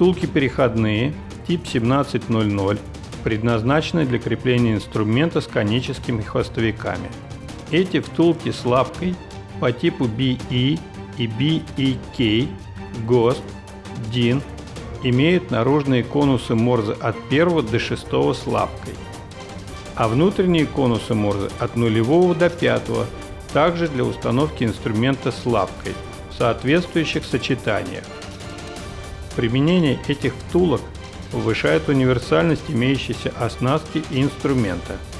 втулки переходные тип 1700 предназначены для крепления инструмента с коническими хвостовиками. Эти втулки с лапкой по типу BE и BEK, ГОСТ, DIN имеют наружные конусы Морзе от 1 до 6 с лапкой, а внутренние конусы Морзе от 0 до 5, также для установки инструмента с лапкой в соответствующих сочетаниях. Применение этих втулок повышает универсальность имеющейся оснастки и инструмента –